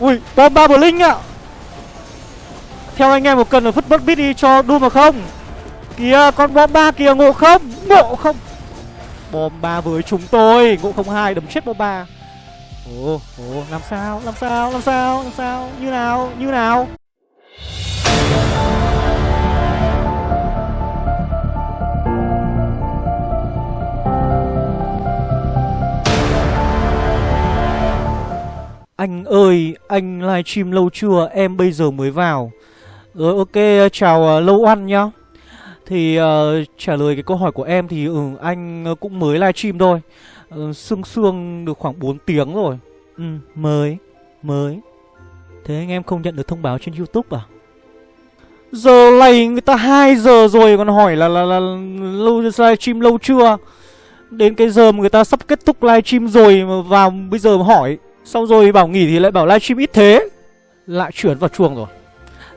ui, bom ba linh ạ. Theo anh em một cần là phất bất bít đi cho Doom mà không? Kìa, con bom ba kìa, ngộ không? Ngộ không? Bom ba với chúng tôi, ngộ không hai, đấm chết bom ba. Ồ ồ, làm sao làm sao làm sao làm sao? Như nào như nào? Anh ơi, anh livestream lâu chưa? Em bây giờ mới vào. Rồi ok, chào uh, Lâu Ăn nhá. Thì uh, trả lời cái câu hỏi của em thì ừ, anh ờ, cũng mới livestream thôi. Uh, sương sương được khoảng 4 tiếng rồi. Ừ, mới, mới. Thế anh em không nhận được thông báo trên YouTube à? Giờ này người ta 2 giờ rồi còn hỏi là là là, là lâu livestream lâu chưa? Đến cái giờ mà người ta sắp kết thúc livestream rồi mà vào bây giờ mà hỏi Xong rồi bảo nghỉ thì lại bảo livestream ít thế. Lại chuyển vào chuông rồi.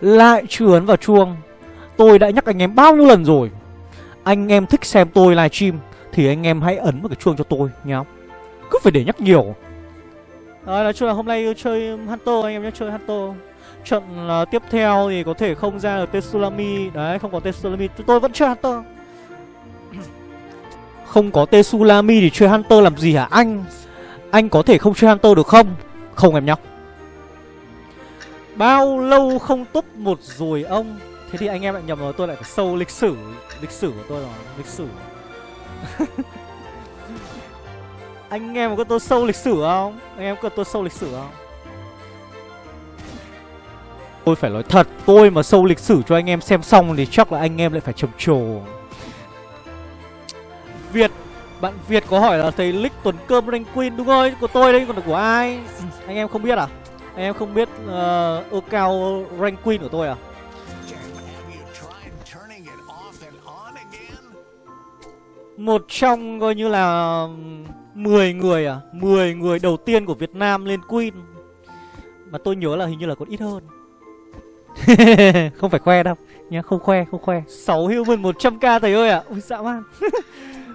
Lại chuyển vào chuông. Tôi đã nhắc anh em bao nhiêu lần rồi. Anh em thích xem tôi livestream Thì anh em hãy ấn vào cái chuông cho tôi nhá. Cứ phải để nhắc nhiều. Đấy, nói chung là hôm nay chơi Hunter anh em nhé chơi Hunter. Trận uh, tiếp theo thì có thể không ra được Tetsulami Đấy không có Tetsulami Tôi vẫn chơi Hunter. Không có Tetsulami thì chơi Hunter làm gì hả anh anh có thể không chơi Hunter được không? Không em nhóc Bao lâu không top một rồi ông Thế thì anh em lại nhầm rồi, tôi lại phải sâu lịch sử Lịch sử của tôi rồi, Lịch sử Anh em có tôi sâu lịch sử không? Anh em có tôi sâu lịch sử không? Tôi phải nói thật, Tôi mà sâu lịch sử cho anh em xem xong Thì chắc là anh em lại phải trầm trồ Việt bạn Việt có hỏi là thầy lick tuần cơm rank queen đúng rồi của tôi đấy còn là của ai? Anh em không biết à? Anh em không biết ờ, uh, ơ cao rank queen của tôi à? Một trong coi như là 10 người à 10 người đầu tiên của Việt Nam lên Queen. Mà tôi nhớ là hình như là còn ít hơn. Không phải khoe đâu nhá Không khoe không khoe. 6 human 100k thầy ơi à Ui dã man.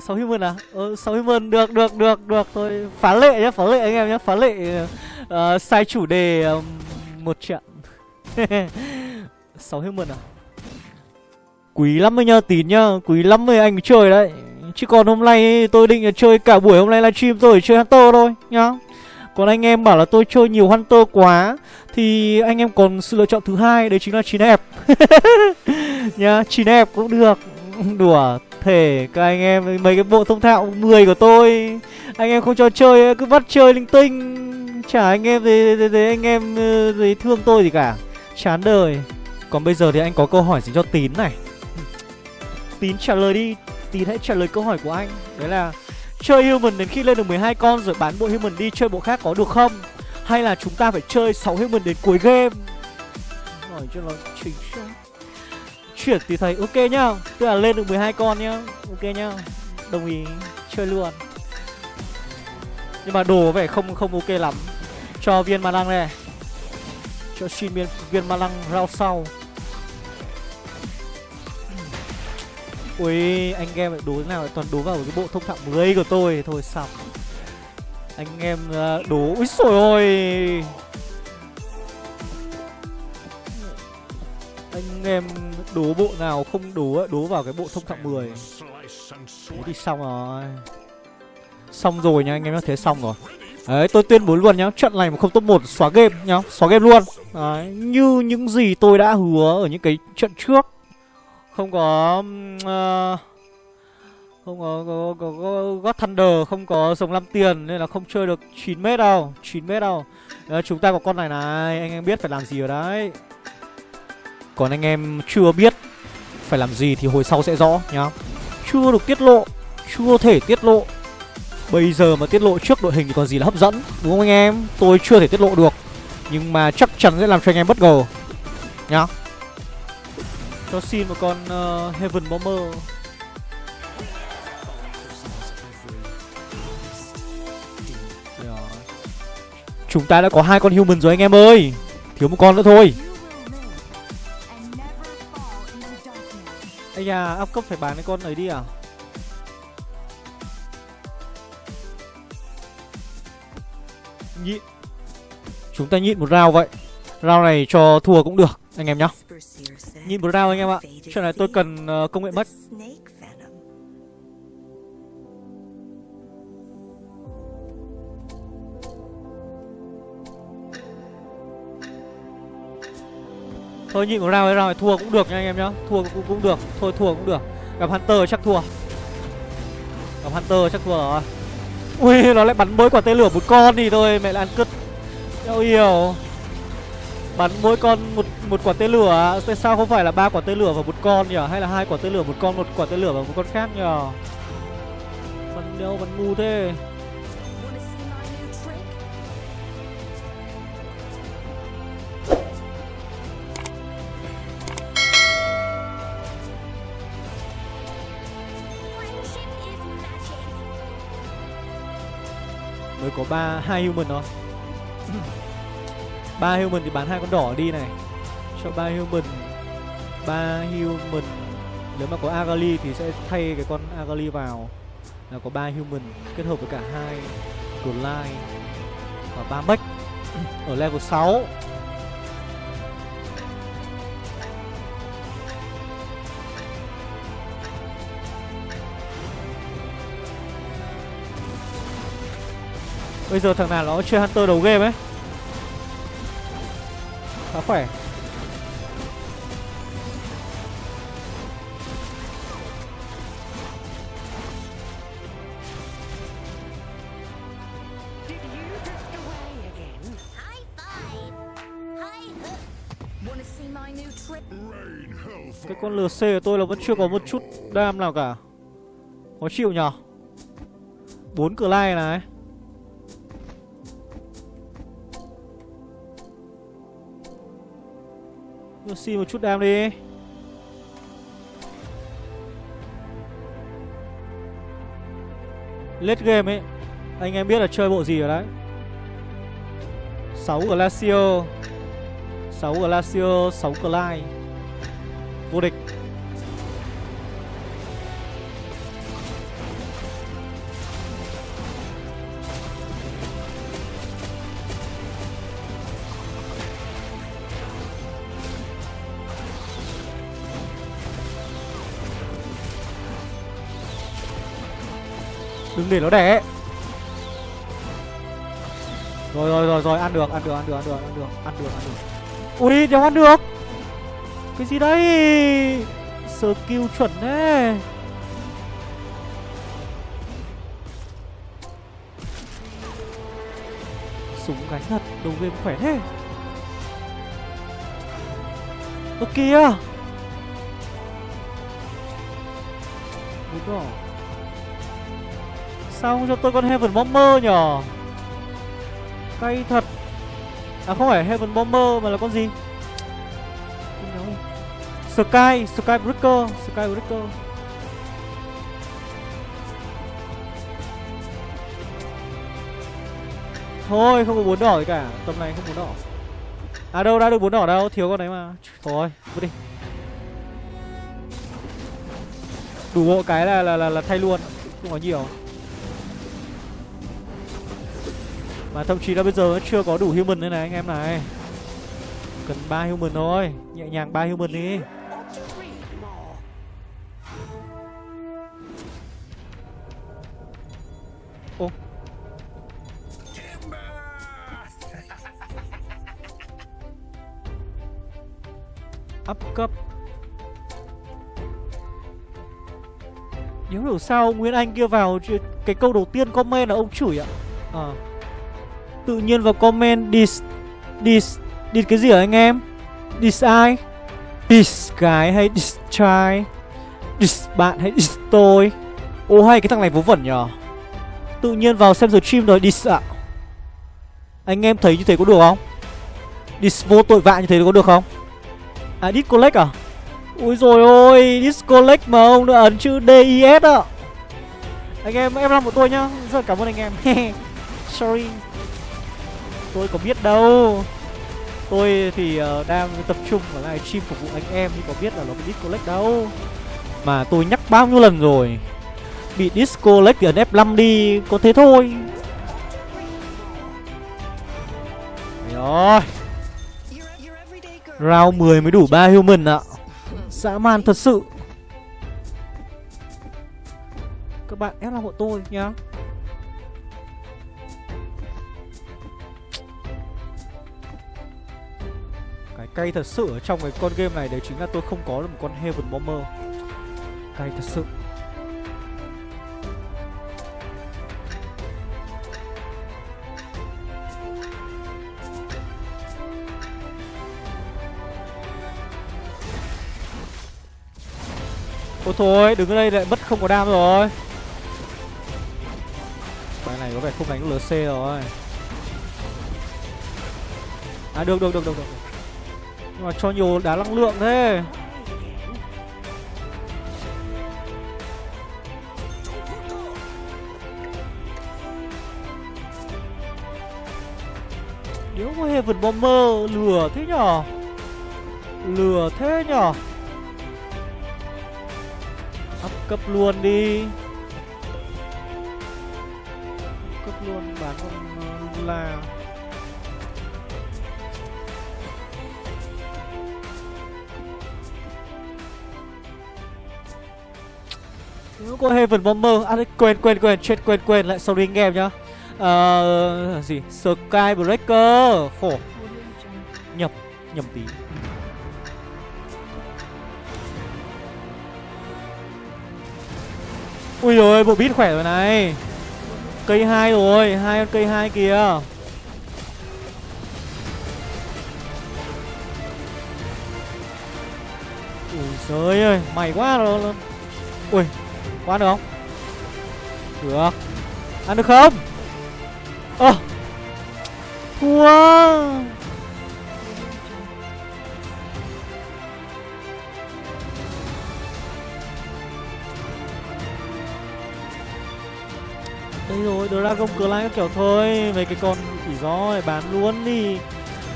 6 human à? Ờ, 6 human được, được, được, được. Thôi Phá lệ nhá, phá lệ anh em nhá Phá lệ uh, sai chủ đề um, một trận. 6 human à? Quý lắm mới nhá, tín nhá Quý lắm mới anh chơi đấy. Chứ còn hôm nay tôi định là chơi cả buổi hôm nay livestream tôi chơi Hunter thôi nhá. Còn anh em bảo là tôi chơi nhiều Hunter quá Thì anh em còn sự lựa chọn thứ hai Đấy chính là chín hẹp Nhá, chín hẹp cũng được. Đùa thể. Các anh em mấy cái bộ thông thạo 10 của tôi anh em không cho chơi cứ bắt chơi linh tinh. Chả anh em gì thì, anh em ờ, gì thương tôi gì cả. Chán đời. Còn bây giờ thì anh có câu hỏi dành cho tín này. Tín trả lời đi. Tín hãy trả lời câu hỏi của anh. Đấy là chơi human đến khi lên được 12 con rồi bán bộ human đi chơi bộ khác có được không? Hay là chúng ta phải chơi 6 human đến cuối game? Hỏi cho nó chính xác chuyển thì thấy ok nhá. Tức là lên được 12 con nhá. Ok nhá. Đồng ý. Chơi luôn. Nhưng mà đồ có vẻ không không ok lắm. Cho viên ma lăng này. Cho xin viên, viên ma lăng rau sau. Ui anh em lại đố thế nào lại toàn đố vào cái bộ thông thạo 10 của tôi. Thôi xong. Anh em ờ, đố. Úi xồi ôi. Anh em đố bộ nào không đố đố vào cái bộ thông thạo 10 Thế thì xong rồi. Xong rồi nha anh em nhá, thế xong rồi. Đấy tôi tuyên bố luôn nhá Trận này mà không top 1 xóa game nhá Xóa game luôn. Đấy Như những gì tôi đã hứa ở những cái trận trước. Không có uh, Không có, có, có, có God Thunder Không có sống 5 tiền Nên là không chơi được 9 mét đâu 9 mét đâu. Đấy, Chúng ta có con này này Anh em biết phải làm gì ở đấy còn anh em chưa biết phải làm gì thì hồi sau sẽ rõ nhá. Chưa được tiết lộ Chưa thể tiết lộ. Bây giờ mà tiết lộ trước đội hình thì còn gì là hấp dẫn Đúng không anh em? Tôi chưa thể tiết lộ được Nhưng mà chắc chắn sẽ làm cho anh em bất ngờ Nhá. Cho xin một con uh, Heaven Bomber. Dạ. Chúng ta đã có hai con human rồi anh em ơi. Thiếu một con nữa thôi. Ây da, áp cấp phải bán cái con ấy đi à? Nhị. Chúng ta nhịn một round vậy. Round này cho thua cũng được anh em nhá. Nhịn một round anh em ạ. Chuyện này tôi cần uh, công nghệ mất. Thôi nhịn một round ấy round này thua cũng được nha anh em nhá. Thua cũng, cũng được. Thôi thua cũng được. Gặp Hunter chắc thua. Gặp Hunter chắc thua rồi. Ui nó lại bắn mỗi quả tên lửa một con thì thôi mẹ lại ăn cứt. Đâu hiểu Bắn mỗi con một một quả tên lửa. Tại sao không phải là ba quả tên lửa và một con nhỉ? Hay là hai quả tên lửa một con một quả tên lửa và một con khác nhỉ? Bắn đâu bắn ngu thế. Có ba hai human thôi ba human thì bán hai con đỏ đi này. Cho ba human ba human. Nếu mà có agali thì sẽ thay cái con agali vào là có ba human kết hợp với cả hai Glide và ba mech. Ở level 6 Bây giờ thằng nào nó chơi Hunter đầu game ấy. Khá khỏe. Cái con LC của tôi là vẫn chưa có một chút đam nào cả. Khó chịu nhở? Bốn cửa lai này. Xin một chút đam đi. Late game ấy, Anh em biết là chơi bộ gì rồi đấy. 6 Glacio. 6 Glacio 6 Clyde Vô địch. Đừng để nó đẻ. Rồi rồi rồi rồi, ăn được ăn được ăn được ăn được ăn được ăn được ăn được. Ui, đéo ăn được. Cái gì đây Skill chuẩn thế. Súng gánh thật Đầu game khỏe thế. Ơ, kìa. Đúng rồi Sao không cho tôi con Heaven Bomber nhở? Cay thật. À không phải Heaven Bomber mà là con gì? Sky, Sky Breaker Sky Breaker. Thôi không có bốn đỏ gì cả. Tầm này không bốn đỏ. À đâu đã được bốn đỏ đâu. Thiếu con đấy mà. Thôi vứt đi. Đủ bộ cái là là là, là thay luôn. Không có nhiều. Mà thậm chí là bây giờ chưa có đủ human nữa này, anh em này. Cần ba human thôi. Nhẹ nhàng ba human đi. Ô. Up cấp. Nhớ hiểu sao Nguyễn Anh kia vào, Cái câu đầu tiên comment là ông chửi ạ? À Tự nhiên vào comment dis dis dis cái gì hả anh em? Dis ai? Dis cái hay dis trai? Dis bạn hay dis tôi? Ô, hay, cái thằng này vớ vẩn nhở Tự nhiên vào xem stream rồi, dis ạ Anh em thấy như thế có được không? Dis vô tội vạ như thế có được không? À discollect à? Ui rồi ôi discollect mà ông đã ấn chữ DIS ạ Anh em em làm của tôi nhá Rất cảm ơn anh em Sorry tôi có biết đâu. Tôi thì uh, đang tập trung vào livestream phục vụ anh em nhưng có biết là nó bị disconnect đâu. Mà tôi nhắc bao nhiêu lần rồi bị disconnect thì ấn F5 đi có thế thôi. Rồi Round 10 mới đủ 3 human ạ. Dã man thật sự. Các bạn ép là hộ tôi nhá. Cay thật sự ở trong cái con game này Đấy chính là tôi không có được một con Heaven Bomber. Cay thật sự. Ôi thôi, đứng ở đây lại mất không có đam rồi. Bài này có vẻ không đánh được LC rồi. À được được được được được. Nhưng mà cho nhiều đá năng lượng thế. Nếu có Heaven Bomber lừa thế nhở? Lừa thế nhở? Up cấp luôn đi. Up Cấp luôn bán con uh, ờ, là có Heaven Bomber À quên quên quên. Chết quên quên. Lại sorry anh em nhá. Ờ uh, gì Skybreaker Khổ. Nhầm nhầm tí. Ui rồi bộ beat khỏe rồi này. Cây hai rồi hai con cây hai kìa. Ui giời ơi Mày quá rồi Ui. Quá được không? Được. Ăn được không? Ơ. À. Thua. Đây rồi, Dragon Clay các kiểu thôi. Mấy cái con chỉ gió này bán luôn đi.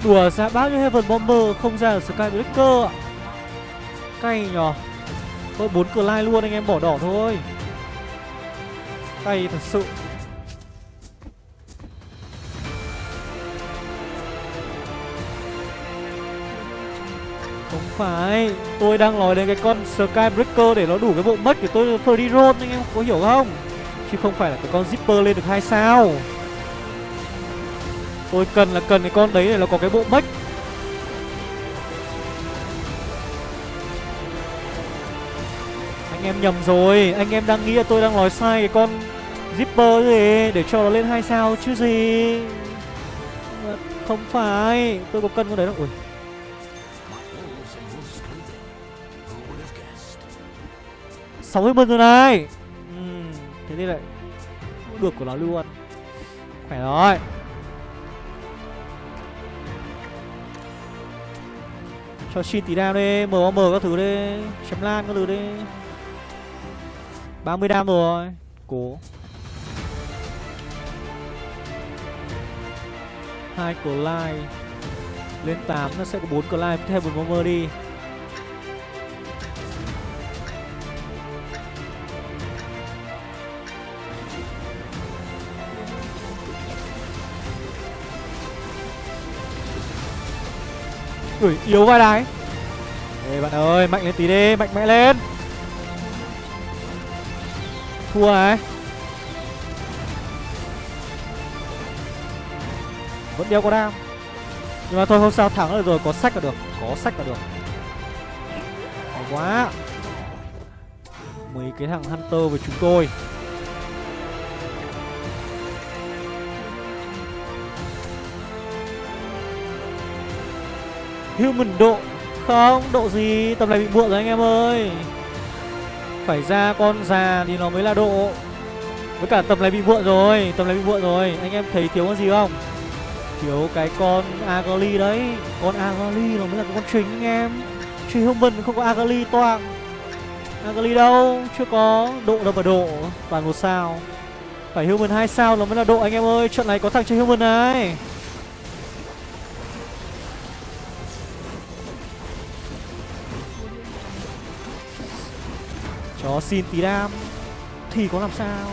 Đùa ra bao nhiêu Heaven Bomber Không ra ở Skybreaker ạ? Cay nhờ. Thôi 4 Clay luôn, anh em bỏ đỏ thôi. Cay thật sự. Không phải, Tôi đang nói đến cái con Skybreaker để nó đủ cái bộ mất của tôi Free Roll anh em có hiểu không? Chứ không phải là cái con zipper lên được hai sao? Tôi cần là cần cái con đấy để nó có cái bộ mất. Em nhầm rồi. Anh em đang nghĩ là tôi đang nói sai cái con zipper gì? Để cho nó lên hai sao chứ gì? Không phải, Tôi có cân con đấy đâu. Ui. Sáu mươi rồi này. Thế thì lại được của nó luôn. Khỏe rồi. Cho xin tí đam đi MOM các thứ đi, Chém lan các thứ đi. 30 đam rồi. Cố. Hai cổ lai. Lên 8 nó sẽ có 4 cổ lai. Thêm một bomber đi. Ui, yếu vai đái. Ê bạn ơi, mạnh lên tí đi, mạnh mẽ lên. Thua ấy. Vẫn đeo có đam. Nhưng mà thôi không sao, thắng được rồi, có sách là được. Có sách là được. Khó quá. Mấy cái thằng Hunter với chúng tôi. Human độ Không, độ gì? Tầm này bị muộn rồi anh em ơi. Phải ra con già thì nó mới là độ. Với cả tầm này bị muộn rồi Tầm này bị muộn rồi. Anh em thấy thiếu con gì không? Thiếu cái con Agali đấy. Con Agali nó mới là cái con chính, anh em. Truy Human không có Agali toang. Agali đâu? Chưa có. Độ đâu mà độ. Toàn một sao. Phải Human hai sao nó mới là độ, anh em ơi. Trận này có thằng chơi Human này. Xin tí đam. Thì có làm sao?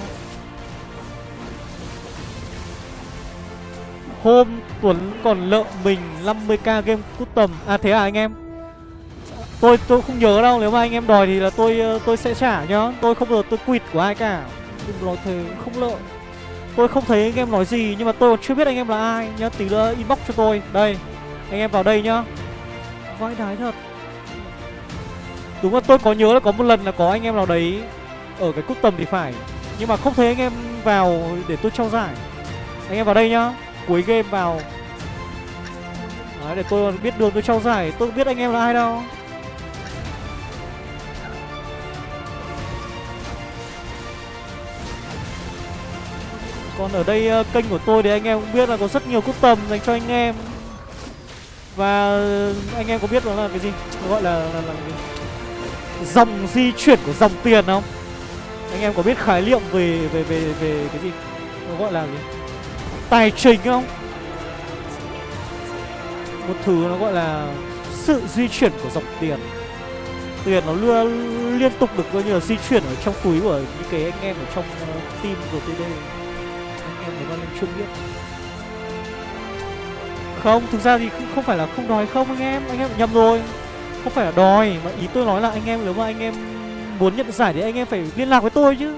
Hôm Tuấn còn lợ mình 50k game custom À thế à anh em? Tôi tôi không nhớ đâu Nếu mà anh em đòi thì là tôi ờ, tôi sẽ trả nhá. Tôi không giờ tôi quỵt của ai cả. Đừng nói thế không lợ. Tôi không thấy anh em nói gì Nhưng mà tôi còn chưa biết anh em là ai nhá. Tí nữa inbox cho tôi. Đây Anh em vào đây nhá. Vãi đái thật Đúng là tôi có nhớ là có một lần là có anh em nào đấy Ở cái cúp tầm thì phải. Nhưng mà không thấy anh em vào để tôi trao giải. Anh em vào đây nhá. Cuối game vào. Đấy để tôi biết đường tôi trao giải. Tôi biết anh em là ai đâu. Còn ở đây ờ, kênh của tôi thì anh em cũng biết là có rất nhiều cúp tầm dành cho anh em. Và anh em có biết đó là cái gì? Gọi là, là, là cái dòng di chuyển của dòng tiền không? Anh em có biết khái niệm về về về về cái gì? Nó gọi là gì? Tài chính không? Một thứ nó gọi là sự di chuyển của dòng tiền. Tiền nó luôn liên tục được coi như là di chuyển ở trong túi của những cái anh em ở trong ờ, team của đây anh em nếu mà nên chưa biết. Không thực ra thì không, không phải là không nói không anh em. Anh em nhầm rồi không phải là đòi, mà ý tôi nói là anh em, nếu mà anh em muốn nhận giải thì anh em phải liên lạc với tôi chứ.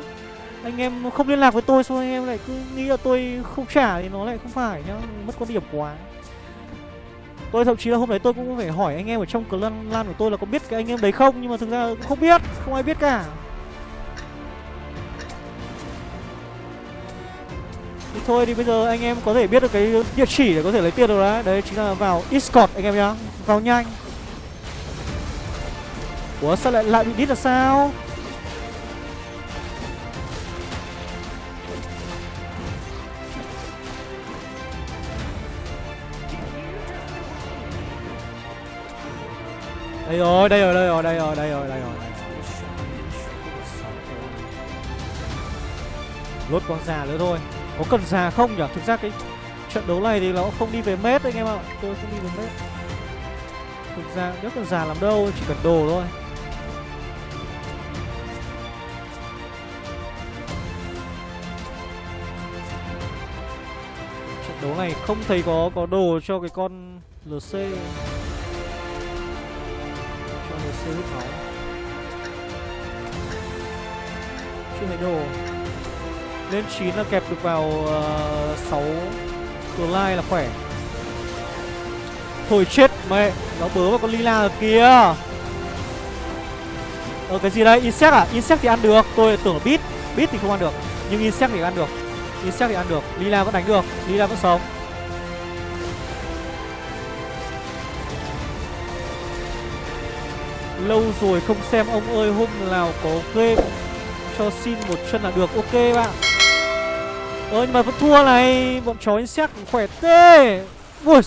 Anh em không liên lạc với tôi xong anh em lại cứ nghĩ là tôi không trả thì nó lại không phải nhá, mất quan điểm quá. Tôi thậm chí là hôm đấy tôi cũng phải hỏi anh em ở trong clan lan của tôi là có biết cái anh em đấy không, nhưng mà thực ra cũng không biết, không ai biết cả. Thì thôi thì bây giờ anh em có thể biết được cái địa chỉ để có thể lấy tiền được đấy. Đấy chính là vào discord anh em nhá, vào nhanh. Ủa sao lại lại bị đít là sao? Đây rồi, đây rồi, đây rồi, đây rồi, đây rồi, đây rồi. Lốt con già nữa thôi. Có cần già không nhỉ? Thực ra cái trận đấu này thì nó không đi về mết anh em ạ. Tôi không đi về mết Thực ra nếu cần già làm đâu, chỉ cần đồ thôi. Đấu này không thấy có có đồ cho cái con LC cho LC hút máu chưa thấy đồ. Lên 9 là kẹp được vào uh, 6 lai là khỏe. Thôi chết mẹ. Nó bớ vào con Lila ở kia. Ờ cái gì đây? Insect à? Insect thì ăn được. Tôi tưởng là bit Beat thì không ăn được. Nhưng Insect thì ăn được. Insect thì ăn được. Lila vẫn đánh được. Lila vẫn sống. Lâu rồi không xem ông ơi, Hôm nào có game Cho xin một chân là được. Ok bạn. Ơ, nhưng mà vẫn thua này. Bọn chó Insect khỏe tê. Ui.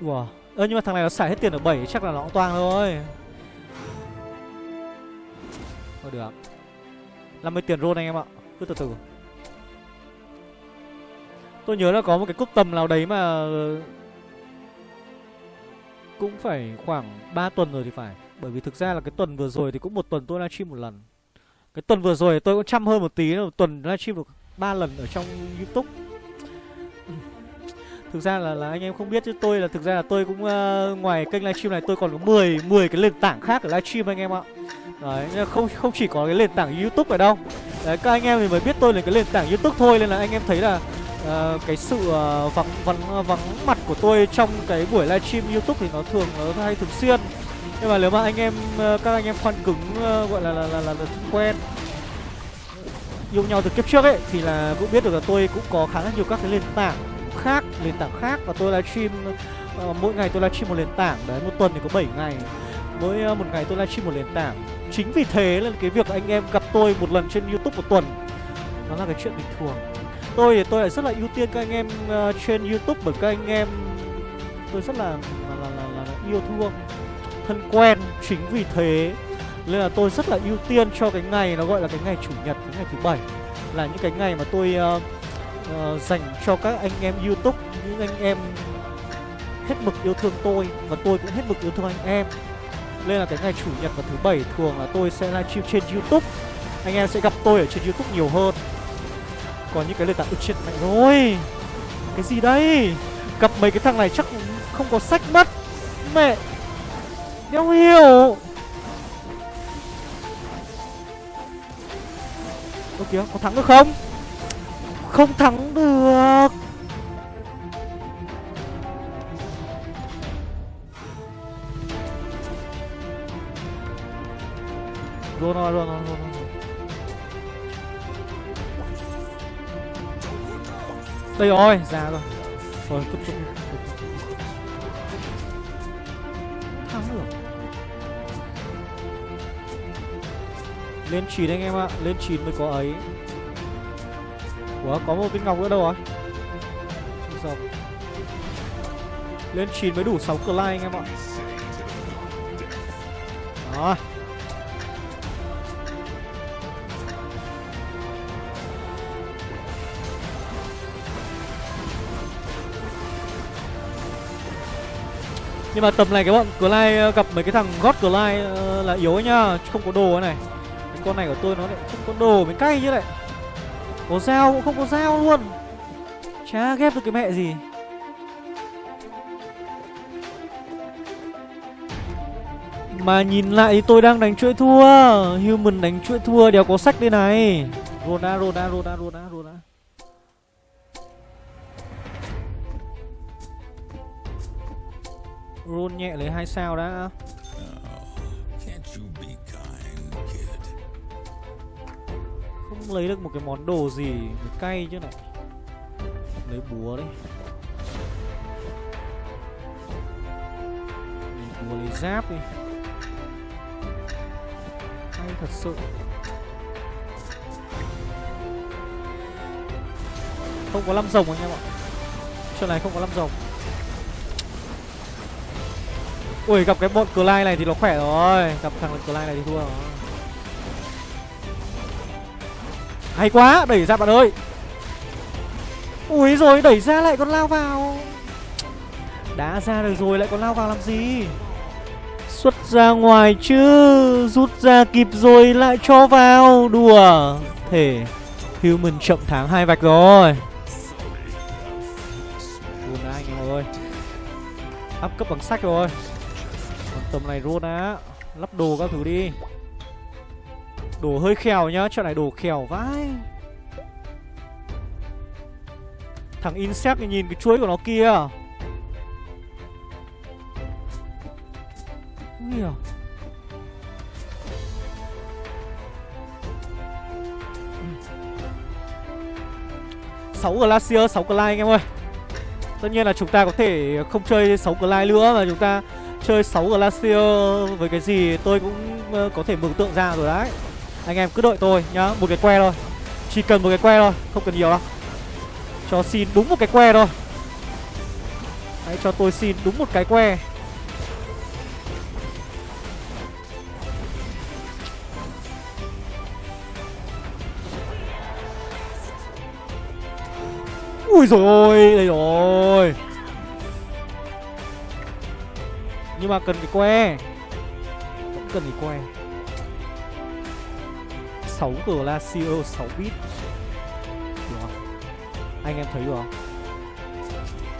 Wow. Ơ, nhưng mà thằng này nó xài hết tiền ở 7 Chắc là nó cũng toang thôi. Thôi được. 50 tiền roll anh em ạ. Cứ từ từ. Tôi nhớ là có một cái cúp tầm nào đấy mà Cũng phải khoảng 3 tuần rồi thì phải Bởi vì thực ra là cái tuần vừa rồi thì cũng một tuần tôi livestream một lần Cái tuần vừa rồi tôi cũng chăm hơn một tí Một tuần livestream được 3 lần ở trong Youtube Thực ra là, là anh em không biết chứ tôi là thực ra là tôi cũng uh, ngoài kênh livestream này tôi còn có 10 10 cái nền tảng khác ở livestream anh em ạ. Đấy, không không chỉ có cái nền tảng YouTube ở đâu. Đấy các anh em thì mới biết tôi là cái nền tảng YouTube thôi nên là anh em thấy là uh, cái sự uh, vắng vắng ờ, vắng mặt của tôi trong cái buổi livestream YouTube thì nó thường nó hay thường xuyên. Nhưng mà nếu mà anh em uh, các anh em fan cứng uh, gọi là là, là, là, là quen yêu nhau từ kiếp trước ấy thì là cũng biết được là tôi cũng có khá là nhiều các cái nền tảng khác nền tảng khác. Và tôi livestream uh, mỗi ngày tôi livestream một nền tảng. Đấy một tuần thì có 7 ngày. Mỗi uh, một ngày tôi livestream một nền tảng. Chính vì thế là cái việc anh em gặp tôi một lần trên youtube một tuần nó là cái chuyện bình thường tôi thì tôi lại rất là ưu tiên các anh em uh, trên youtube bởi các anh em tôi rất là là, là, là, là yêu thương thân quen chính vì thế. Nên là tôi rất là ưu tiên cho cái ngày nó gọi là cái ngày chủ nhật cái ngày thứ bảy. Là những cái ngày mà tôi uh, uh, dành cho các anh em youtube những anh em hết mực yêu thương tôi và tôi cũng hết mực yêu thương anh em. Nên là cái ngày chủ nhật và thứ bảy thường là tôi sẽ livestream trên youtube. Anh em sẽ gặp tôi ở trên youtube nhiều hơn còn những cái lời tảng trên mạnh rồi. Cái gì đây? Gặp mấy cái thằng này chắc không có sách mất Mẹ Đéo hiểu. Ơ kìa, có thắng được không? Không thắng được. Rồi rồi rồi rồi rồi. Ây ôi, ra rồi. Rồi, cứ cứ Thắng được Lên chín anh em ạ, lên chín mới có ấy. Ủa, có một viên ngọc nữa đâu à? rồi Lên chín mới đủ 6 cờ lai anh em ạ. Nhưng mà tầm này cái bọn Clyde ờ, gặp mấy cái thằng God Clyde ờ, là yếu ấy nhá Không có đồ này. Cái con này của tôi nó lại không có đồ mới cay chứ lại. Có dao cũng không có dao luôn. Chả ghép được cái mẹ gì. Mà nhìn lại thì tôi đang đánh chuỗi thua. Human đánh chuỗi thua đéo có sách đây này. Roda, Roda, Roda, Roda, Roda Roll nhẹ lấy hai sao đã. Không lấy được một cái món đồ gì Mới cay chứ này. Lấy búa đi. Lấy búa lấy giáp đi. Hay thật sự. Không có 5 rồng anh em ạ. Chuyện này không có 5 rồng Ui, gặp cái bọn Clyde này thì nó khỏe rồi. Gặp thằng Clyde này thì thua rồi. Hay quá, Đẩy ra bạn ơi. Ui rồi, đẩy ra lại còn lao vào. Đã ra được rồi, lại còn lao vào làm gì? Xuất ra ngoài chứ, Rút ra kịp rồi lại cho vào. Đùa. Thể Human chậm tháng hai vạch rồi. Buồn anh em ơi. Up cấp bằng sách rồi. Tầm này rôn á. Lắp đồ các thứ đi. Đồ hơi khèo nhá Trận này đồ khèo vãi. Thằng Insect này nhìn cái chuối của nó kia. Không hiểu sáu Glacier, 6 Clyde anh em ơi. Tất nhiên là chúng ta có thể không chơi 6 Clyde nữa Mà chúng ta chơi 6 Glacier với cái gì tôi cũng ờ, có thể mường tượng ra rồi đấy. Anh em cứ đợi tôi nhá, một cái que thôi. Chỉ cần một cái que thôi, không cần nhiều đâu. Cho xin đúng một cái que thôi. Hãy cho tôi xin đúng một cái que. Ui rồi ôi, đây rồi. Nhưng mà cần cái que. Vẫn cần cái que. 6 Glacier 6 bit. Được không? Anh em thấy được không?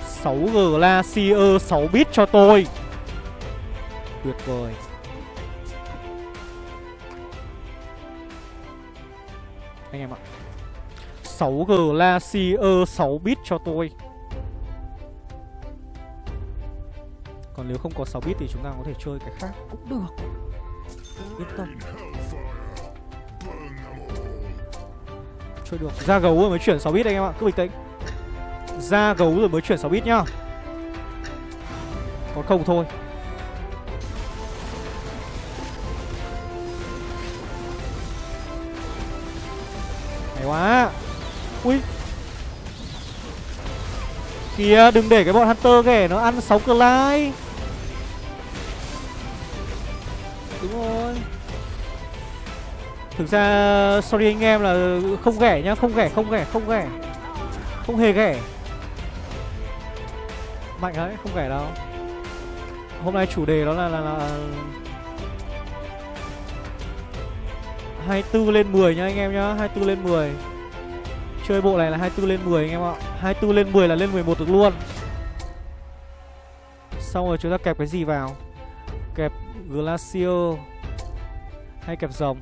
6 Glacier 6 bit cho tôi. Tuyệt vời. Anh em ạ. 6 Glacier 6 bit cho tôi. Còn nếu không có 6 bit thì chúng ta có thể chơi cái khác cũng được. Yên tâm. Chơi được. Ra gấu rồi mới chuyển 6 bit anh em ạ. Cứ bình tĩnh. Ra gấu rồi mới chuyển 6 bit nhá. Còn không thôi. Hay quá. Ui. Kìa, đừng để cái bọn Hunter ghẻ nó ăn 6 Clyde. Thực ra sorry anh em là không ghẻ nhá Không ghẻ không ghẻ không ghẻ. Không hề ghẻ. Mạnh đấy không ghẻ đâu. Hôm nay chủ đề đó là là, là 24 lên 10 nhá anh em nhá 24 lên 10 Chơi bộ này là 24 lên 10 anh em ạ. 24 lên 10 là lên 11 được luôn. Xong rồi chúng ta kẹp cái gì vào? Kẹp Glacier Hay kẹp rồng?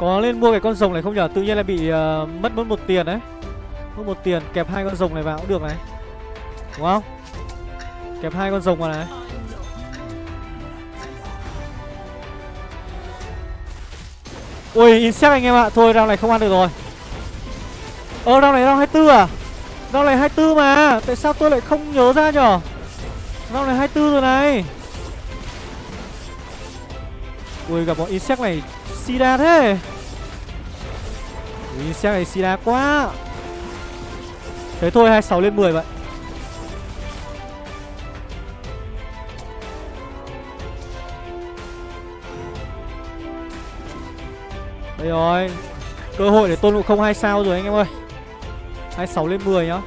Có lên mua cái con rồng này không nhở? Tự nhiên là bị uh, mất mất một tiền đấy. Mất một tiền kẹp hai con rồng này vào cũng được này. Đúng không? Kẹp hai con rồng vào này. Ui insect anh em ạ. Thôi round này không ăn được rồi. Ờ round này round 24 à? Round này 24 mà. Tại sao tôi lại không nhớ ra nhở? Round này 24 rồi này. Ui gặp bọn insect này Sida thế. Ui xe này xì đá quá. Thế thôi 26 lên 10 vậy. Đây rồi Cơ hội để tôn ngộ không 2 sao rồi anh em ơi. 26 lên 10 nhá.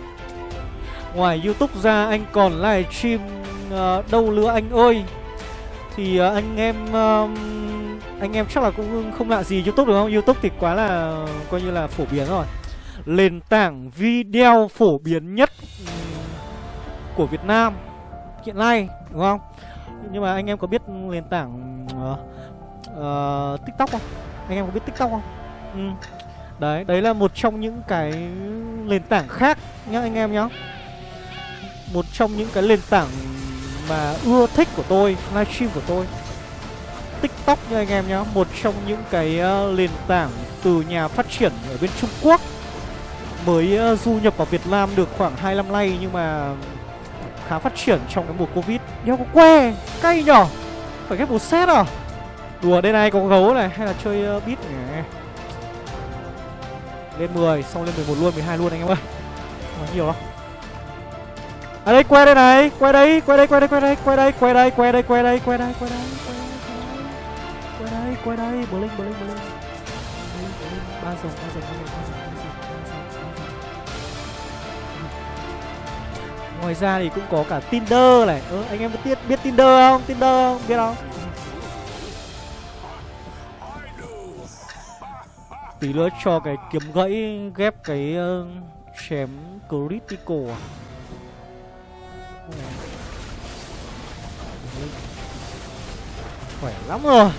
Ngoài Youtube ra anh còn livestream uh, đâu nữa anh ơi. Thì uh, anh em uh, anh em chắc là cũng không lạ gì Youtube đúng không? Youtube thì quá là coi như là phổ biến rồi. Nền tảng video phổ biến nhất Của Việt Nam Hiện nay đúng không? Nhưng mà anh em có biết nền tảng uh, uh, TikTok không? Anh em có biết tiktok không? Ừ. đấy đấy là một trong những cái nền tảng khác nhá anh em nhá. Một trong những cái nền tảng mà ưa thích của tôi livestream của tôi tiktok nha anh em nhá một trong những cái uh, nền tảng từ nhà phát triển ở bên trung quốc mới uh, du nhập vào việt nam được khoảng hai năm nay nhưng mà khá phát triển trong cái mùa covid đeo có que cay nhở phải ghép một set à Đùa đây này có gấu này hay là chơi uh, beat nhỉ Lên 10 xong lên 11 luôn 12 luôn anh em ơi Không nhiều lắm À đây que đây này que đây que đây que đây que đây que đây que đây que đây que đây que đây que đây que đây quay đây bờ linh bờ linh bờ linh ba rồng ba rồng ba rồng ừ. Ngoài ra thì cũng có cả Tinder này. Ừ, Anh em biết biết Tinder không? Tinder không? Biết không? Tí nữa cho cái kiếm gãy ghép cái uh, chém critical à? Khỏe lắm rồi.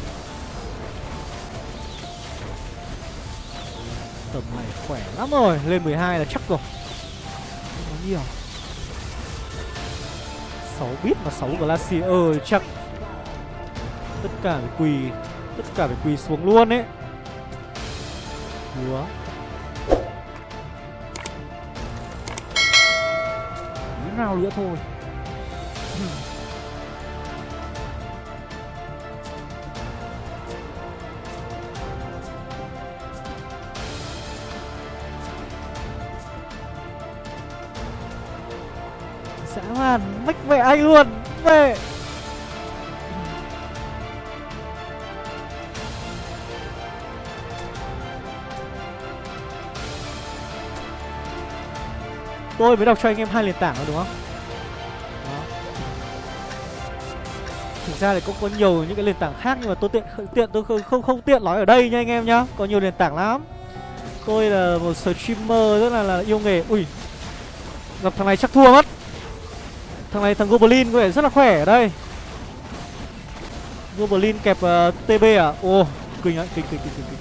Tầm này khỏe lắm rồi. Lên 12 là chắc rồi. Không có nhiều. 6 bit mà 6 Glacier chắc Tất cả phải quỳ, Tất cả phải quỳ xuống luôn ấy. Hứa. Tí nào nữa thôi. Man Mách mẹ anh luôn Về Tôi mới đọc cho anh em hai nền tảng rồi đúng không? Đó. Thực ra thì cũng có nhiều những cái nền tảng khác nhưng mà tôi tiện tiện tôi không không, không tiện nói ở đây nha anh em nhá. Có nhiều nền tảng lắm. Tôi là một streamer rất là là yêu nghề. Ui. Gặp thằng này chắc thua mất. Thằng này thằng Goblin có vẻ rất là khỏe ở đây. Goblin kẹp ờ, uh, TB à? Ồ, kinh đấy kinh kinh kinh kinh. kinh.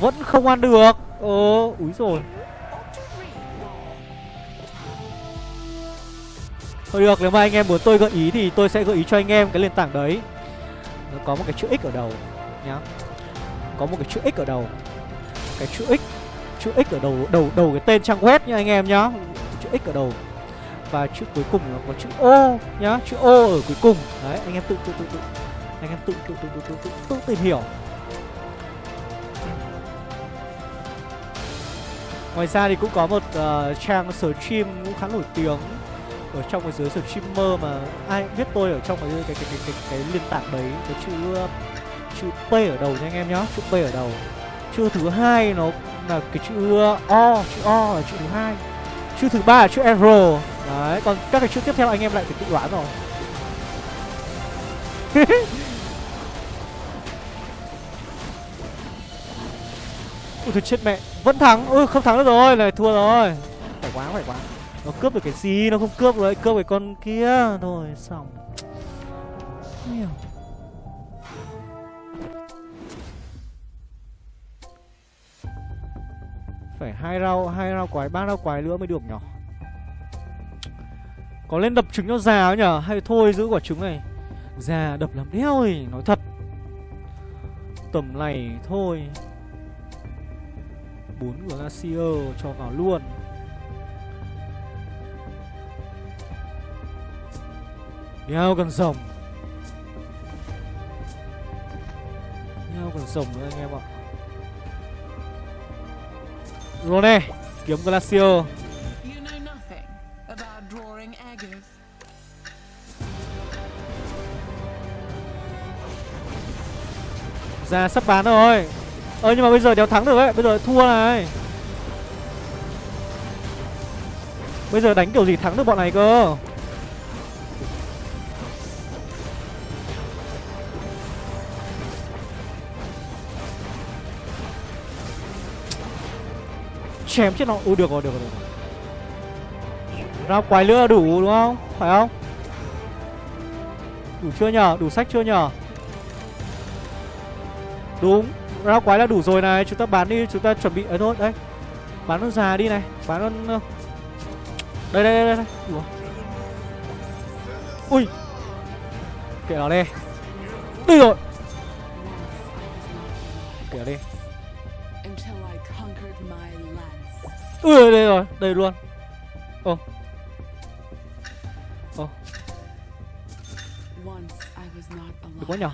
Vẫn không ăn được Ồ, úi rồi Thôi được, nếu mà anh em muốn tôi gợi ý thì tôi sẽ gợi ý cho anh em cái nền tảng đấy Nó có một cái chữ X ở đầu nhá Có một cái chữ X ở đầu Cái chữ X Chữ X ở đầu đầu đầu cái tên trang web nha anh em nhá. Chữ X ở đầu. Và chữ cuối cùng là có chữ O nhá Chữ O ở cuối cùng. Đấy, anh em tự tự tự tự Anh em tự tự tự tự tự, tự, tự tìm hiểu. Ngoài ra thì cũng có một uh, trang stream cũng khá nổi tiếng ở trong cái giới streamer mà ai cũng biết tôi ở trong cái cái cái cái, cái, cái liên tảng đấy. Cái chữ ờ, chữ P ở đầu nha anh em nhá, chữ P ở đầu. Chữ thứ hai nó là cái chữ O chữ O là chữ thứ hai. Chữ thứ ba là chữ R đấy còn các cái chữ tiếp theo anh em lại phải tự đoán rồi. Ui thôi chết mẹ. Vẫn thắng. Ui không thắng được rồi. Này thua rồi. Phải quá phải quá. Nó cướp được cái gì? Nó không cướp được Cướp cái con kia. Thôi xong. Nhiều Phải hai rau hai rau quái ba rau quái nữa mới được nhở Có lên đập trứng cho già nhở Hay thôi giữ quả trứng này. Già đập làm đeo thì Nói thật. Tầm này thôi. Bốn Glacier cho vào luôn. Đeo cần rồng. Đeo cần rồng nữa anh em ạ. Rone Kiếm agate. Ra sắp bán rồi. Ơ nhưng mà bây giờ đéo thắng được ấy. Bây giờ thua này. Bây giờ đánh kiểu gì thắng được bọn này cơ Chém chết nó. Ui được rồi được rồi, được rồi. ra quái lửa đủ đúng không? Phải không? Đủ chưa nhờ? Đủ sách chưa nhờ? Đúng. Ra quái là đủ rồi này. Chúng ta bán đi Chúng ta chuẩn bị. Ấy thôi đấy Bán con già đi này. Bán con ờ, Đây đây đây đây, đây. Ủa. Ui. Kệ nó đi. Đi rồi. Lance. Ui đây rồi, Đây luôn. Ồ Once I was Được quá alive.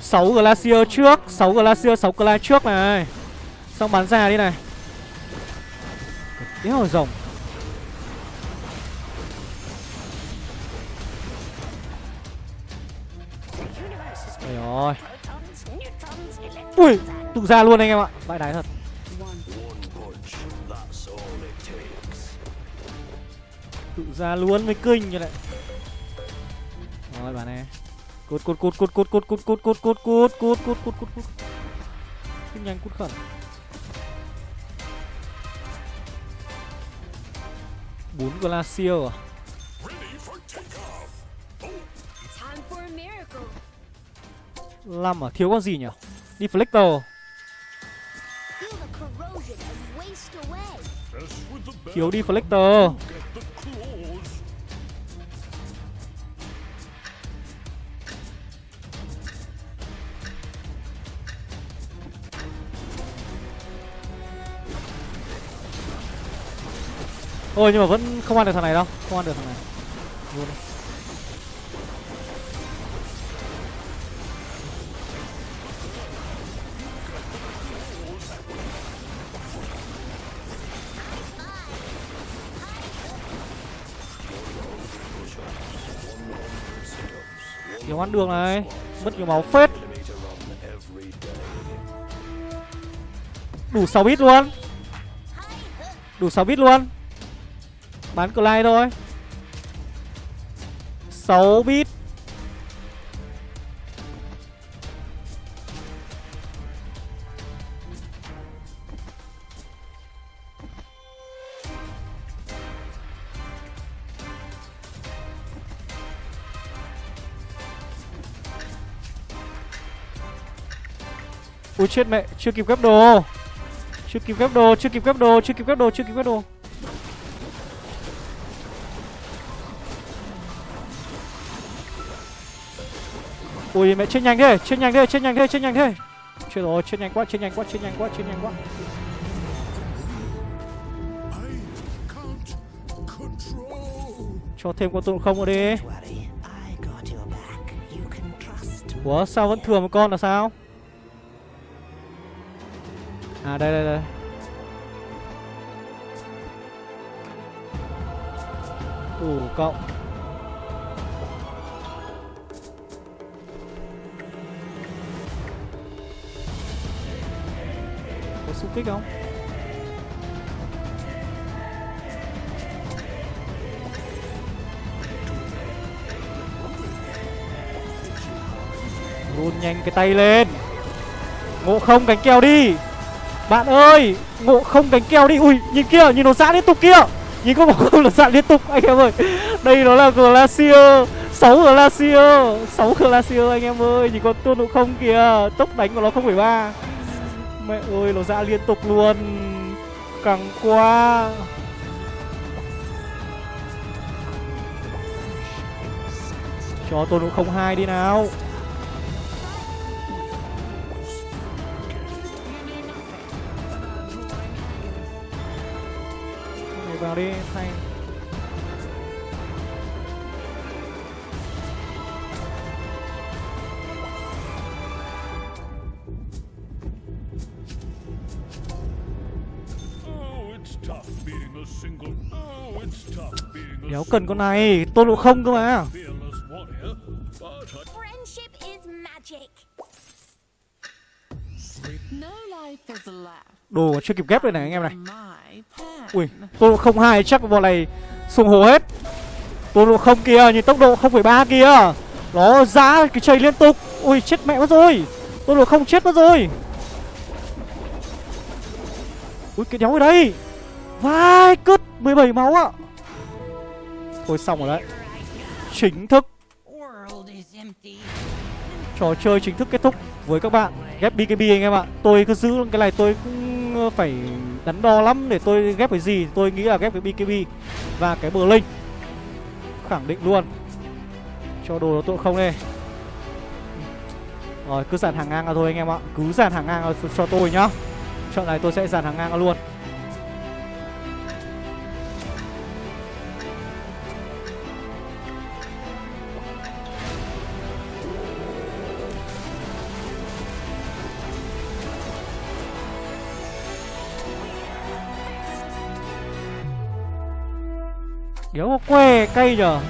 6 Glacier trước 6 Glacier 6 Glacier trước này. Xong bán ra đi này. Đéo rồng Ôi rồi Ui Tụ ra luôn anh em ạ. Vãi đái thật. Tụ ra luôn mới kinh như này Rồi bà này Cút cút cút cút cút cút cút cút cút cút cút cút cút cút cút cút Cút nhanh cút khẩn bốn glacier à năm à thiếu con gì nhỉ deflector thiếu deflector Ôi, nhưng mà vẫn không ăn được thằng này đâu. Không ăn được thằng này. Luôn. Nhiều ăn đường này. Mất nhiều máu phết. Đủ 6 bit luôn. Đủ 6 bit luôn. Bán Clyde thôi. 6 bit. Ui chết mẹ, chưa kịp gấp đồ Chưa kịp gấp đồ, chưa kịp gấp đồ, chưa kịp gấp đồ, chưa kịp gấp đồ, chưa kịp gấp đồ. Ui mẹ chết nhanh thế, chết nhanh thế, chết nhanh thế, chết nhanh thế. Chết rồi, chết nhanh quá, chết nhanh quá, chết nhanh quá, chết nhanh quá. Cho thêm con tôm không ở đi. Ủa sao vẫn thừa một con là sao? À đây đây đây. Đủ cộng xung kích không? Run nhanh cái tay lên. Ngộ không cánh kèo đi. Bạn ơi Ngộ không cánh kèo đi. Ui nhìn kia nhìn nó giã dạ liên tục kia. Nhìn có ngộ không nó giã dạ liên tục. Anh em ơi Đây nó là Glacier. 6 Glacier. 6 Glacier anh em ơi. Nhìn con tuôn ngộ không kìa. Tốc đánh của nó 0,3 Mẹ ơi, nó ra liên tục luôn. Căng quá. Cho tôi ngộ không hai đi nào. Nhảy vào đi thay Đéo cần con này Tôn ngộ không cơ mà. Fearless warrior. But I Friendship is magic. No life is left. Đồ chưa kịp ghép đây này anh em này. Ui Tôn ngộ không hai chắc bọn này Sùng hồ hết. Tôn ngộ không kia nhìn tốc độ 0,3 kia. Nó giá cái chảy liên tục. Ui chết mẹ mất rồi. Tôn ngộ không chết mất rồi. Ui cái đéo ở đây Vai cứt 17 máu ạ. Thôi xong rồi đấy. Chính thức. Trò chơi chính thức kết thúc với các bạn. Ghép BKB anh em ạ. Tôi cứ giữ cái này tôi cũng ờ, phải đắn đo lắm để tôi ghép cái gì. Tôi nghĩ là ghép cái BKB Và cái bờ linh. Khẳng định luôn. Cho đồ nó tội không đây. Rồi, cứ dàn hàng ngang ra thôi anh em ạ. Cứ dàn hàng ngang cho tôi nhá. Trận này tôi sẽ dàn hàng ngang ra luôn. Đéo có que cay nhờ,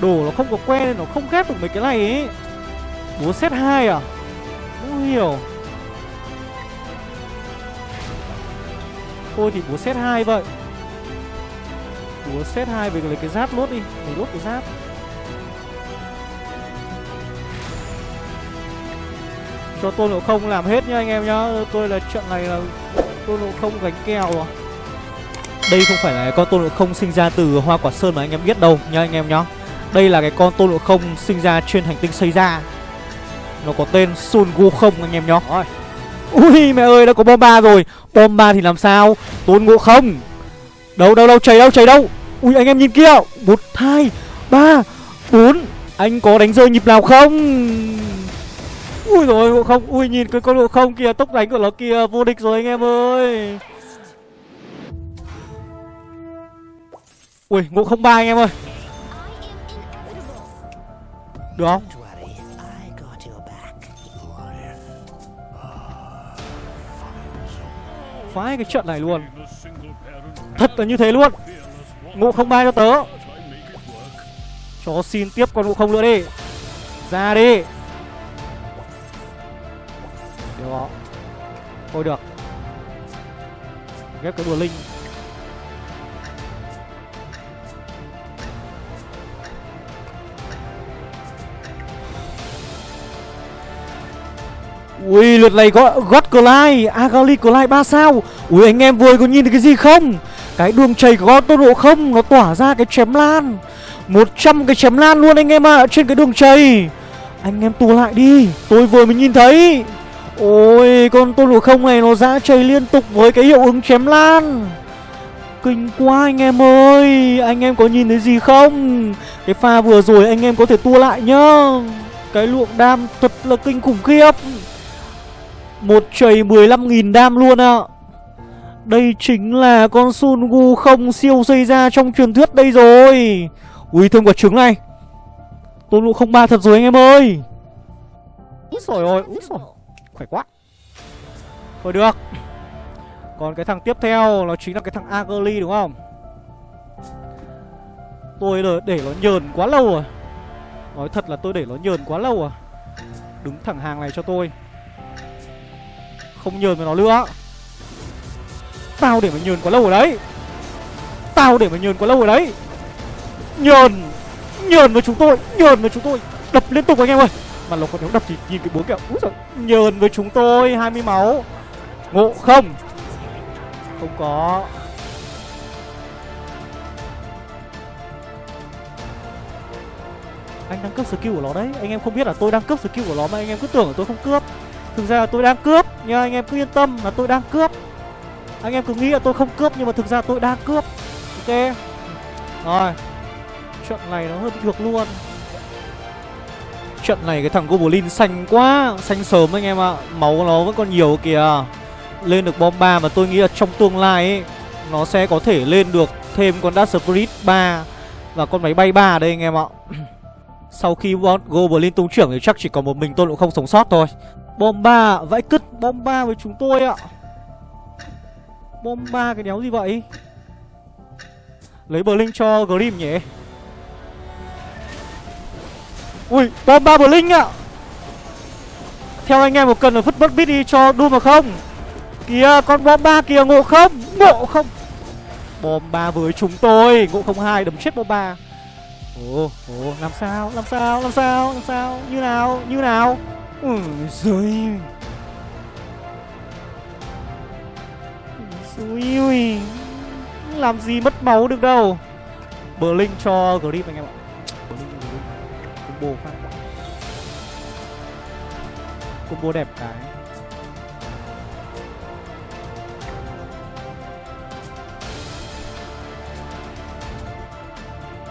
Đồ nó không có que nên nó không ghép được mấy cái này ấy Búa set 2 à? Không hiểu. Thôi thì búa set 2 vậy. Búa set 2 về lấy cái giáp lốt đi Để lốt cái giáp. Cho tôi nộ không làm hết nhá anh em nhá. Tôi là trận này là tôi nộ không gánh kèo à đây không phải là con tôn ngộ không sinh ra từ hoa quả sơn mà anh em biết đâu nha anh em nhá. Đây là cái con tôn ngộ không sinh ra trên hành tinh xây ra Nó có tên Sun Wukong anh em nhá. Ui mẹ ơi đã có bom ba rồi. Bom ba thì làm sao? Tôn ngộ không. Đâu đâu đâu chảy đâu chảy đâu. Ui anh em nhìn kia. Một hai ba bốn. Anh có đánh rơi nhịp nào không? Ui rồi ngộ không. Ui nhìn cái con ngộ không kìa. Tốc đánh của nó kìa. Vô địch rồi anh em ơi Ui ngộ không ba anh em ơi. Được không? Phái cái trận này luôn. Thật là như thế luôn. Fearless. Ngộ không ba cho tớ. Chó Cho xin tiếp con ngộ không nữa đi. Ra đi. Được. Thôi được. Ghép cái đùa linh. Ui, lượt này có God Glide Agali Glide 3 sao? Ui, anh em vừa có nhìn thấy cái gì không? Cái đường chảy của tốc độ không, Nó tỏa ra cái chém lan. 100 cái chém lan luôn anh em ạ, Trên cái đường chảy. Anh em tua lại đi, Tôi vừa mới nhìn thấy. Ôi, con tốc độ không này nó ra chảy liên tục với cái hiệu ứng chém lan. Kinh quá anh em ơi, Anh em có nhìn thấy gì không? Cái pha vừa rồi anh em có thể tua lại nhá. Cái lượng đam thật là kinh khủng khiếp một chầy 15.000 đam luôn ạ. Đây chính là con Sun Gu không siêu xây ra trong truyền thuyết đây rồi. Ui thương quả trứng này. Tôn ngộ không ba thật rồi anh em ơi. Úi rồi ôi, úi rồi Khỏe quá. Thôi được. Còn cái thằng tiếp theo nó chính là cái thằng Agli đúng không? Tôi để, để nó nhờn quá lâu rồi. Nói thật là tôi để nó nhờn quá lâu rồi. Đứng thẳng hàng này cho tôi không nhờn với nó nữa. Tao để mà nhờn quá lâu rồi đấy. Tao để mà nhờn quá lâu rồi đấy. Nhờn Nhờn với chúng tôi Nhờn với chúng tôi. Đập liên tục anh em ơi. Mà nó còn nếu đập thì nhìn cái búa kẹo, Úi giời Nhờn với chúng tôi 20 máu. Ngộ không? Không có. Anh đang cướp skill của nó đấy. Anh em không biết là tôi đang cướp skill của nó Mà anh em cứ tưởng là tôi không cướp. Thực ra là tôi đang cướp, Nhưng anh em cứ yên tâm là tôi đang cướp. Anh em cứ nghĩ là tôi không cướp, Nhưng mà thực ra tôi đang cướp. Ok? Rồi. Trận này nó hơi bị được luôn. Trận này cái thằng Goblin xanh quá, Xanh sớm anh em ạ. Máu nó vẫn còn nhiều kìa. Lên được bom 3 mà tôi nghĩ là trong tương lai ấy, Nó sẽ có thể lên được thêm con Dark Spirit 3 Và con máy bay 3 đây anh em ạ. Sau khi bọn Goblin tung trưởng thì chắc chỉ còn một mình tôi cũng không sống sót thôi. Bom 3 Vãi cứt bom 3 với chúng tôi ạ. Bom 3 cái đéo gì vậy? Lấy Blink cho Grim nhỉ? Ui bom 3 Blink ạ. Theo anh em một cần là vứt mất bít đi cho Doom mà không? Kìa con bom 3 kìa ngộ không? Ngộ không? Bom 3 với chúng tôi Ngộ không hai đấm chết bom 3 Ồ, ồ, làm sao, làm sao, làm sao, làm sao, như nào, như nào? Ôi giời Ôi ui Làm gì mất máu được đâu. Blink cho Grip anh em ạ. Blink cho Grip. Combo phát Combo đẹp cái.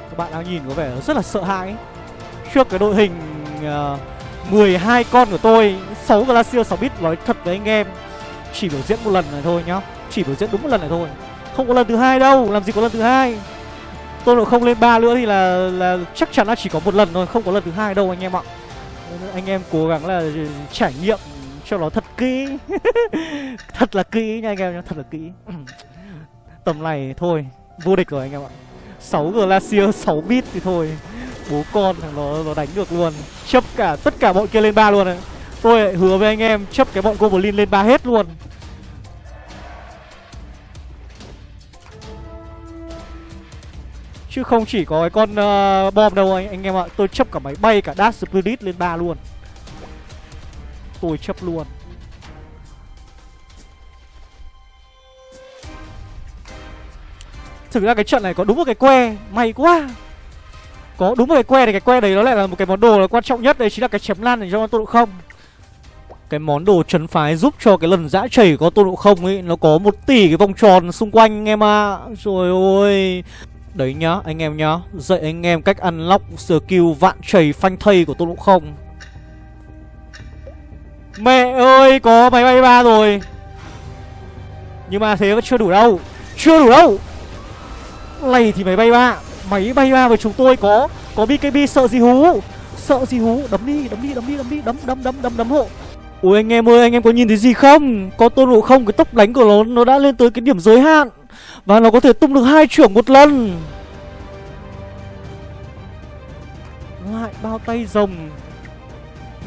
Các bạn đang nhìn có vẻ rất là sợ hãi Trước cái đội hình uh, 12 con của tôi 6 Glacier 6 bit, nói thật với anh em, Chỉ biểu diễn một lần này thôi nhá. Chỉ biểu diễn đúng một lần này thôi. Không có lần thứ hai đâu, Làm gì có lần thứ hai. Tôi độ không lên ba nữa thì là là chắc chắn là chỉ có một lần thôi, Không có lần thứ hai đâu anh em ạ. Anh em cố gắng là trải nghiệm cho nó thật kỹ. Thật là kỹ nha anh em nhá, Thật là kỹ. Tầm này thôi, Vô địch rồi anh em ạ. 6 Glacier 6 bit thì thôi bố con thằng nó nó đánh được luôn. Chấp cả tất cả bọn kia lên ba luôn này tôi lại hứa với anh em chấp cái bọn goblin lên ba hết luôn. Chứ không chỉ có cái con uh, bom đâu anh anh em ạ. Tôi chấp cả máy bay cả dash spirit lên ba luôn. Tôi chấp luôn. Thực ra cái trận này có đúng một cái que may quá có đúng một cái que này, cái que đấy nó lại là một cái món đồ là quan trọng nhất. Đấy chính là cái chém lan để cho con tôn độ không. Cái món đồ trấn phái giúp cho cái lần dã chảy có tôn độ không ấy, nó có một tỷ cái vòng tròn xung quanh anh em ạ. À. trời ơi. Đấy nhá, anh em nhá. Dạy anh em cách ăn lóc skill vạn chảy, phanh thây của tôn độ không. Mẹ ơi, có máy bay ba rồi. Nhưng mà thế vẫn chưa đủ đâu. Chưa đủ đâu. Này thì máy bay ba. Máy bay ba với chúng tôi có Có BKB sợ gì hú? Sợ gì hú? Đấm đi đấm đi đấm đi đấm đi, Đấm đấm đấm đấm đấm hộ. Ôi anh em ơi, anh em có nhìn thấy gì không? Có tôn ngộ không? Cái tốc đánh của nó Nó đã lên tới cái điểm giới hạn. Và nó có thể tung được hai trưởng một lần. Lại bao tay rồng.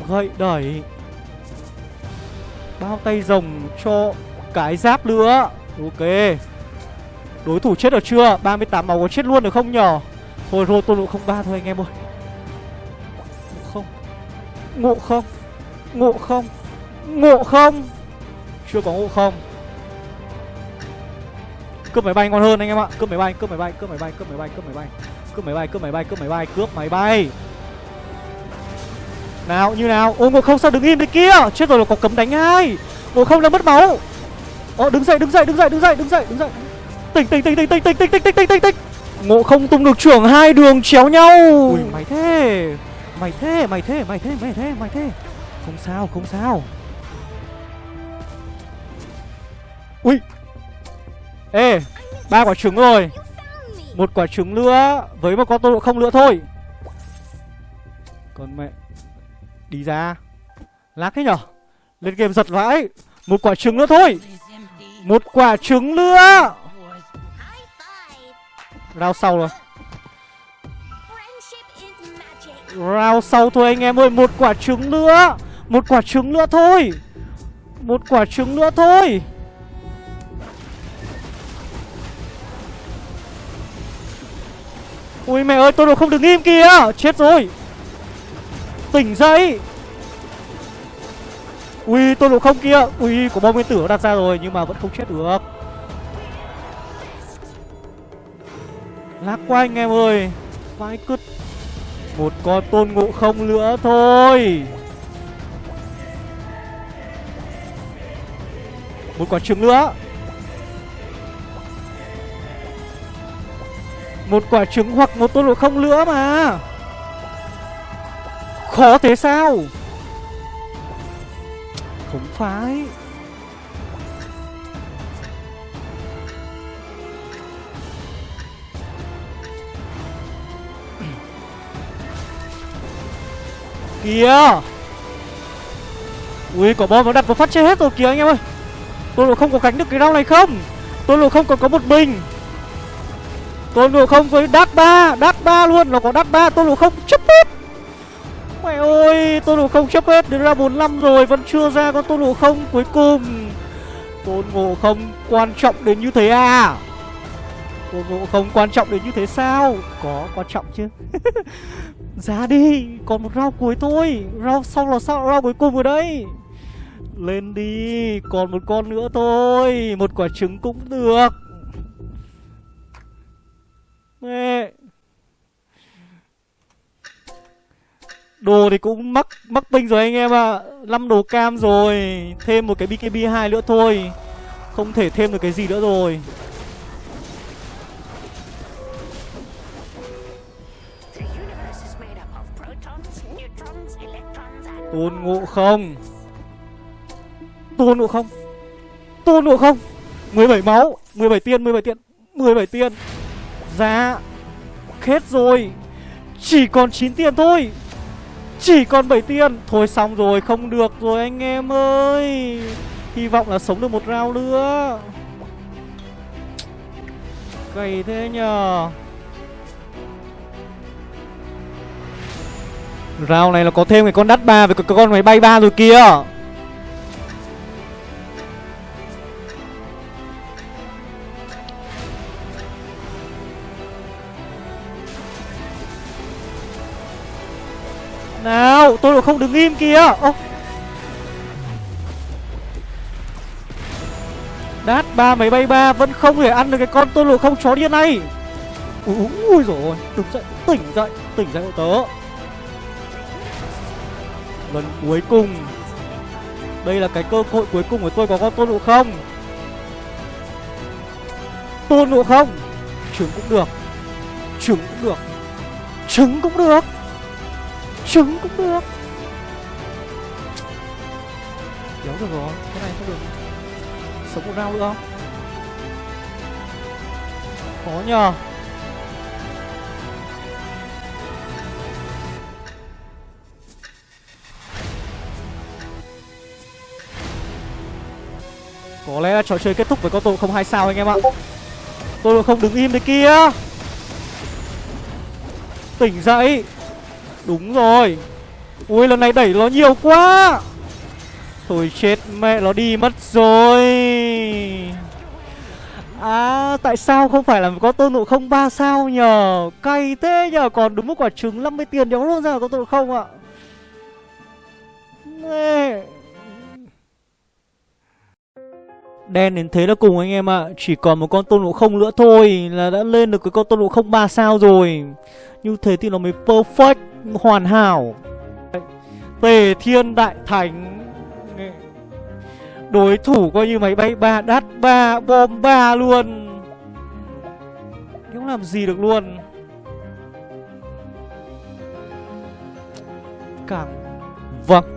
Gậy đẩy. Bao tay rồng cho cái giáp nữa. Ok. Đối thủ chết được chưa? 38 máu có chết luôn được không nhở Thôi rô tôi lộ không ba thôi, anh em ơi. Ngộ không? Ngộ không? Ngộ không? Ngộ không? Chưa có ngộ không. Cướp máy bay ngon hơn anh em ạ. Cướp máy bay, cướp máy bay, cướp máy bay, cướp máy bay, cướp máy bay. Cướp máy bay, cướp máy bay, cướp máy bay, cướp máy bay. Nào, như nào? Ôi ngộ không sao đứng im thế kia? Chết rồi là có cấm đánh ai? Ngộ không đang mất máu. Ồ đứng dậy đứng dậy đứng dậy đứng dậy đứng dậy đứng dậy. Tỉnh tỉnh tỉnh tỉnh tỉnh tỉnh tỉnh tỉnh tỉnh tỉnh tỉnh Ngộ không tung được trưởng hai đường chéo nhau. Ui mày thế. Mày thế mày thế mày thế mày thế mày thế. Không sao không sao. Ui. Ê ba quả trứng rồi. Một quả trứng nữa. Với một con tô độ không nữa thôi. Còn mẹ. Đi ra. Lát thế nhở? Lên game giật vãi. Một quả trứng nữa thôi. Một quả trứng nữa Round sau rồi. Round sau thôi anh em ơi Một quả trứng nữa. Một quả trứng nữa thôi. Một quả trứng nữa thôi. Ui mẹ ơi tôi đồ không được im kìa. Chết rồi. Tỉnh dậy. Ui tôi đồ không kìa. Ui của bom nguyên tử đặt ra rồi Nhưng mà vẫn không chết được. Lạc quá anh em ơi. Vãi cứt. Một con tôn ngộ không nữa thôi. Một quả trứng nữa. Một quả trứng hoặc một tôn ngộ không nữa mà. Khó thế sao? Không phải. Kìa. Ui quả bom nó đặt vào phát chết hết rồi kìa anh em ơi. Tôi lộ không có cánh được cái rau này không? Tôi lộ không còn có một mình, Tôi lộ không với đát ba Đát ba luôn Nó có đát ba Tôi lộ không? Chấp hết. Mẹ ơi Tôi lộ không chấp hết Đến ra 45 rồi Vẫn chưa ra con tôi lộ không? Cuối cùng Tôn ngộ không quan trọng đến như thế à? Tôn ngộ không quan trọng đến như thế sao? Có quan trọng chứ. Ra đi, Còn một rau cuối thôi. Rau sau là sao? Rau cuối cùng rồi đấy. Lên đi, Còn một con nữa thôi. Một quả trứng cũng được. Mẹ. Đồ thì cũng mắc mắc binh rồi anh em ạ. À. 5 đồ cam rồi. Thêm một cái BKB 2 nữa thôi. Không thể thêm được cái gì nữa rồi. Tôn ngộ không? Tôn ngộ không? Tôn ngộ không? 17 máu 17 tiên 17 tiên 17 tiên. Dạ Hết rồi. Chỉ còn 9 tiền thôi. Chỉ còn 7 tiền Thôi xong rồi, không được rồi anh em ơi. Hy vọng là sống được một round nữa. Cày thế nhờ. Round này là có thêm cái con đắt ba với cái con máy bay ba rồi kìa. Nào, tôi không đứng im kìa. Ô. Đát ba, máy bay ba vẫn không thể ăn được cái con tôi lộ không chó điên này. Ui rồi Tỉnh dậy tỉnh dậy tỉnh dậy hộ tớ. Lần cuối cùng. Đây là cái cơ hội cuối cùng của tôi có con tôn ngộ không? Tôn ngộ không? Trứng cũng được. Trứng cũng được. Trứng cũng được. Trứng cũng được. Kéo được rồi, Cái này không được. Sống một round nữa. Không Khó nhờ. Có lẽ là trò chơi kết thúc với con tôi không hai sao anh em ạ. Tôi không đứng im đấy kia. Tỉnh dậy. Đúng rồi. Ui, lần này đẩy nó nhiều quá. Thôi chết, mẹ nó đi mất rồi. À tại sao không phải là có tôn ngộ không ba sao nhờ? Cay thế nhờ. Còn đúng một quả trứng 50 tiền đéo luôn ra có tôn không ạ? Mẹ. Đen đến thế là cùng anh em ạ. Chỉ còn một con tôn ngộ không nữa thôi Là đã lên được cái con tôn ngộ không 3 sao rồi. Như thế thì nó mới perfect, Hoàn hảo. Tề thiên đại thánh. Đối thủ coi như máy bay ba đắt ba, bom ba luôn. Không làm gì được luôn. Cảm Vâng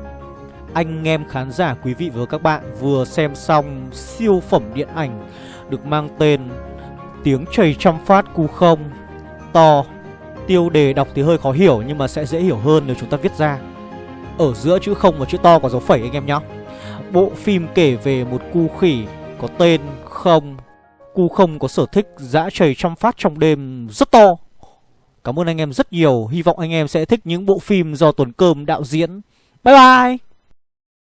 anh em khán giả, quý vị và các bạn vừa xem xong siêu phẩm điện ảnh được mang tên Tiếng chảy trăm phát cu không. To, Tiêu đề đọc thì hơi khó hiểu nhưng mà sẽ dễ hiểu hơn nếu chúng ta viết ra. Ở giữa chữ không và chữ to có dấu phẩy anh em nhé Bộ phim kể về một cu khỉ có tên Không. Cu không có sở thích dã chảy trăm phát trong đêm rất to. Cảm ơn anh em rất nhiều. Hy vọng anh em sẽ thích những bộ phim do Tuấn Cơm đạo diễn. Bye bye!